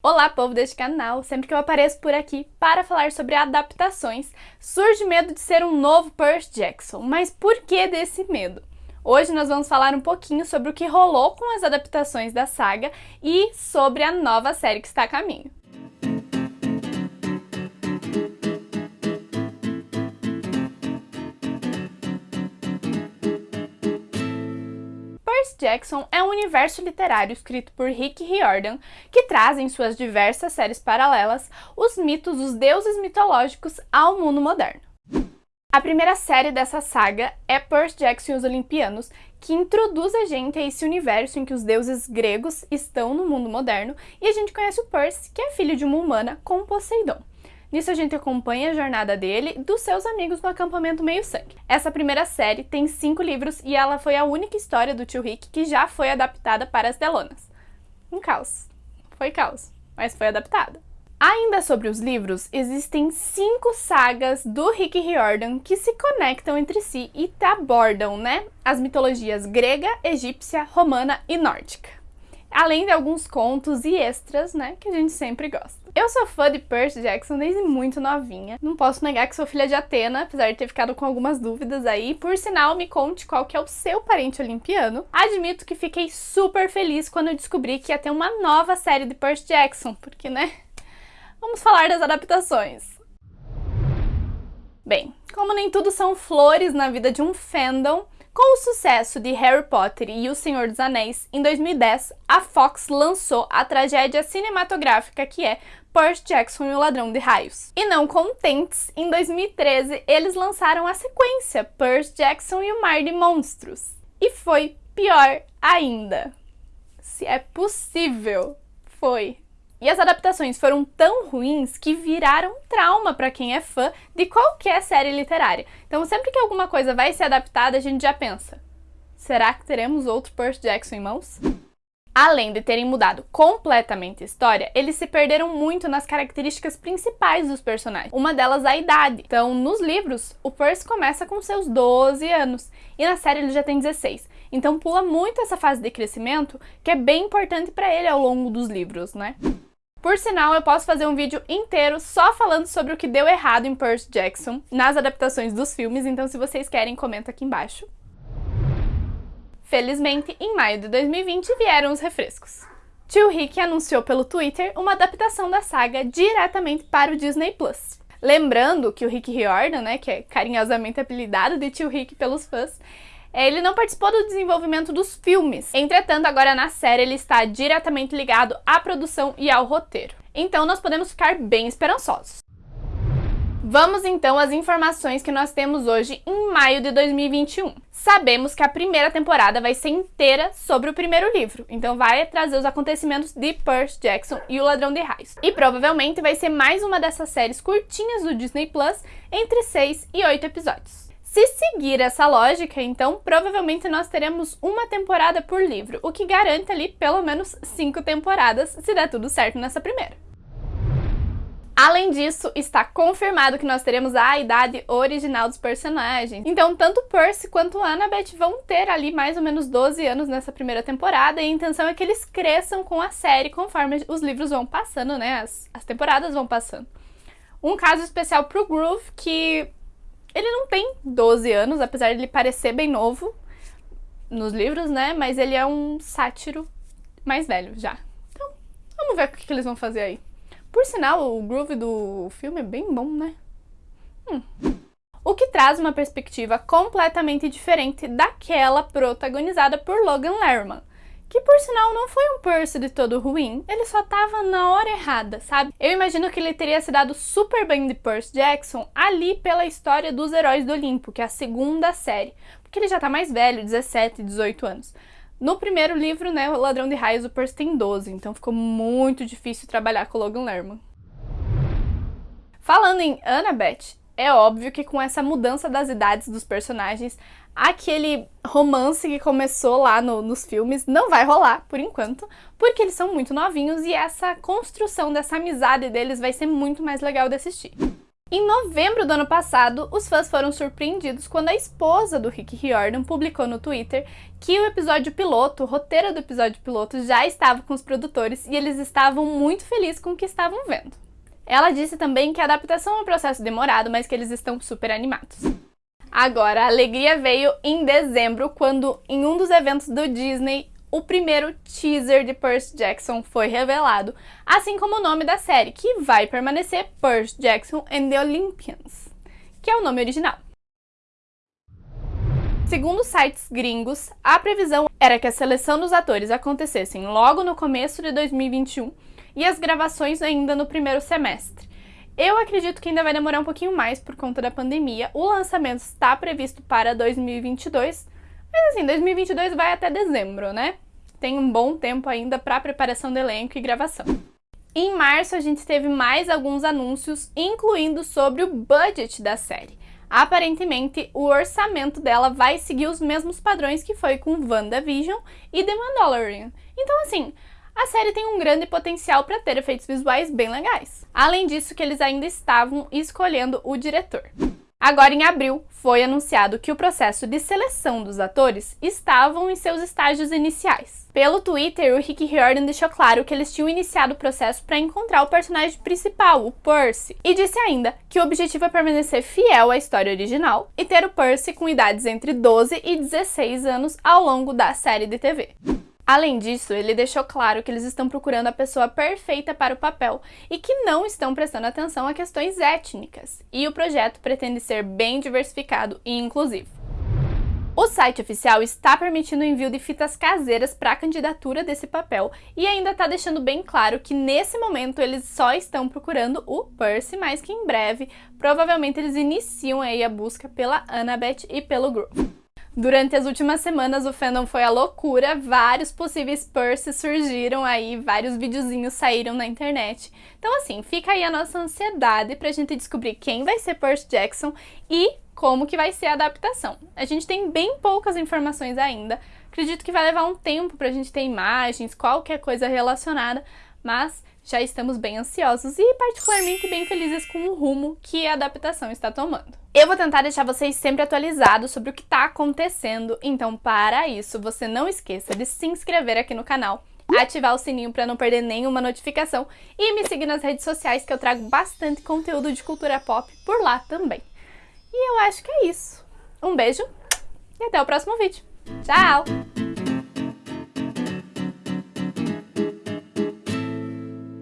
Olá, povo deste canal! Sempre que eu apareço por aqui para falar sobre adaptações, surge medo de ser um novo Percy Jackson. Mas por que desse medo? Hoje nós vamos falar um pouquinho sobre o que rolou com as adaptações da saga e sobre a nova série que está a caminho. Jackson é um universo literário escrito por Rick Riordan que traz em suas diversas séries paralelas os mitos dos deuses mitológicos ao mundo moderno. A primeira série dessa saga é Percy Jackson e os Olimpianos, que introduz a gente a esse universo em que os deuses gregos estão no mundo moderno e a gente conhece o Percy, que é filho de uma humana com Poseidon. Nisso a gente acompanha a jornada dele e dos seus amigos no acampamento Meio Sangue. Essa primeira série tem cinco livros e ela foi a única história do tio Rick que já foi adaptada para as telonas. Um caos. Foi caos, mas foi adaptada. Ainda sobre os livros, existem cinco sagas do Rick Riordan que se conectam entre si e abordam, né, as mitologias grega, egípcia, romana e nórdica além de alguns contos e extras, né, que a gente sempre gosta. Eu sou fã de Percy Jackson desde muito novinha. Não posso negar que sou filha de Atena, apesar de ter ficado com algumas dúvidas aí. Por sinal, me conte qual que é o seu parente olimpiano. Admito que fiquei super feliz quando eu descobri que ia ter uma nova série de Percy Jackson, porque, né, vamos falar das adaptações. Bem, como nem tudo são flores na vida de um fandom, com o sucesso de Harry Potter e O Senhor dos Anéis, em 2010, a Fox lançou a tragédia cinematográfica que é Percy Jackson e o Ladrão de Raios. E não contentes, em 2013 eles lançaram a sequência Percy Jackson e o Mar de Monstros. E foi pior ainda. Se é possível, foi. E as adaptações foram tão ruins que viraram trauma para quem é fã de qualquer série literária. Então sempre que alguma coisa vai ser adaptada, a gente já pensa, será que teremos outro Percy Jackson em mãos? Além de terem mudado completamente a história, eles se perderam muito nas características principais dos personagens. Uma delas a idade. Então, nos livros, o Percy começa com seus 12 anos e na série ele já tem 16. Então pula muito essa fase de crescimento, que é bem importante para ele ao longo dos livros, né? Por sinal, eu posso fazer um vídeo inteiro só falando sobre o que deu errado em Percy Jackson nas adaptações dos filmes, então se vocês querem, comenta aqui embaixo. Felizmente, em maio de 2020 vieram os refrescos. Tio Rick anunciou pelo Twitter uma adaptação da saga diretamente para o Disney+. Plus. Lembrando que o Rick Riordan, né, que é carinhosamente apelidado de Tio Rick pelos fãs, ele não participou do desenvolvimento dos filmes. Entretanto, agora na série ele está diretamente ligado à produção e ao roteiro. Então nós podemos ficar bem esperançosos. Vamos então às informações que nós temos hoje em maio de 2021. Sabemos que a primeira temporada vai ser inteira sobre o primeiro livro, então vai trazer os acontecimentos de Percy Jackson e o Ladrão de Raios. E provavelmente vai ser mais uma dessas séries curtinhas do Disney Plus, entre 6 e 8 episódios. Se seguir essa lógica, então, provavelmente nós teremos uma temporada por livro, o que garante ali pelo menos cinco temporadas, se der tudo certo nessa primeira. Além disso, está confirmado que nós teremos a idade original dos personagens. Então, tanto Percy quanto Annabeth vão ter ali mais ou menos 12 anos nessa primeira temporada, e a intenção é que eles cresçam com a série conforme os livros vão passando, né? As, as temporadas vão passando. Um caso especial pro Groove, que ele não tem 12 anos, apesar de ele parecer bem novo nos livros, né? Mas ele é um sátiro mais velho já. Então, vamos ver o que, que eles vão fazer aí. Por sinal, o groove do filme é bem bom, né? Hum. O que traz uma perspectiva completamente diferente daquela protagonizada por Logan Lerman que por sinal não foi um Percy de todo ruim, ele só tava na hora errada, sabe? Eu imagino que ele teria se dado super bem de Percy Jackson ali pela história dos Heróis do Olimpo, que é a segunda série, porque ele já tá mais velho, 17, 18 anos. No primeiro livro, né, o Ladrão de Raios, o Percy tem 12, então ficou muito difícil trabalhar com o Logan Lerman. Falando em Annabeth, é óbvio que com essa mudança das idades dos personagens, aquele romance que começou lá no, nos filmes não vai rolar, por enquanto, porque eles são muito novinhos e essa construção dessa amizade deles vai ser muito mais legal de assistir. Em novembro do ano passado, os fãs foram surpreendidos quando a esposa do Rick Riordan publicou no Twitter que o episódio piloto, o roteiro do episódio piloto, já estava com os produtores e eles estavam muito felizes com o que estavam vendo. Ela disse também que a adaptação é um processo demorado, mas que eles estão super animados. Agora, a alegria veio em dezembro, quando em um dos eventos do Disney, o primeiro teaser de Percy Jackson foi revelado, assim como o nome da série, que vai permanecer Percy Jackson and the Olympians, que é o nome original. Segundo sites gringos, a previsão era que a seleção dos atores acontecessem logo no começo de 2021 e as gravações ainda no primeiro semestre. Eu acredito que ainda vai demorar um pouquinho mais por conta da pandemia. O lançamento está previsto para 2022, mas assim, 2022 vai até dezembro, né? Tem um bom tempo ainda para preparação do elenco e gravação. Em março, a gente teve mais alguns anúncios, incluindo sobre o budget da série. Aparentemente, o orçamento dela vai seguir os mesmos padrões que foi com WandaVision e The Mandalorian. Então, assim, a série tem um grande potencial para ter efeitos visuais bem legais. Além disso, que eles ainda estavam escolhendo o diretor. Agora, em abril, foi anunciado que o processo de seleção dos atores estavam em seus estágios iniciais. Pelo Twitter, o Rick Riordan deixou claro que eles tinham iniciado o processo para encontrar o personagem principal, o Percy, e disse ainda que o objetivo é permanecer fiel à história original e ter o Percy com idades entre 12 e 16 anos ao longo da série de TV. Além disso, ele deixou claro que eles estão procurando a pessoa perfeita para o papel e que não estão prestando atenção a questões étnicas, e o projeto pretende ser bem diversificado e inclusivo. O site oficial está permitindo o envio de fitas caseiras para a candidatura desse papel e ainda está deixando bem claro que nesse momento eles só estão procurando o Percy, mas que em breve provavelmente eles iniciam aí a busca pela Annabeth e pelo Groove. Durante as últimas semanas o fandom foi a loucura, vários possíveis Percy surgiram aí, vários videozinhos saíram na internet. Então assim, fica aí a nossa ansiedade pra gente descobrir quem vai ser Percy Jackson e como que vai ser a adaptação. A gente tem bem poucas informações ainda, acredito que vai levar um tempo pra gente ter imagens, qualquer coisa relacionada, mas já estamos bem ansiosos e particularmente bem felizes com o rumo que a adaptação está tomando. Eu vou tentar deixar vocês sempre atualizados sobre o que está acontecendo, então para isso você não esqueça de se inscrever aqui no canal, ativar o sininho para não perder nenhuma notificação e me seguir nas redes sociais que eu trago bastante conteúdo de cultura pop por lá também. E eu acho que é isso. Um beijo e até o próximo vídeo. Tchau!